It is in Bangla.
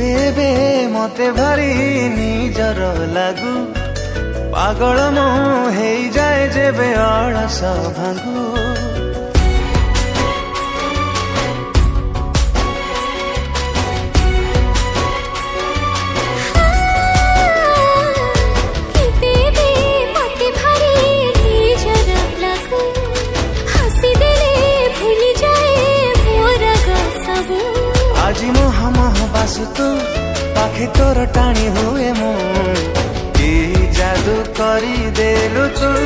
বেবে মতে ভারি নিজর লাগু পাগল মু হেই যায় যেবে অলস ভাঙু ବାସୁ ତୁ ପାଖେ ତୋର ଟାଣି ହୁଏ ମୁଁ କି ଜାଦୁ କରିଦେଲୁ ତୁ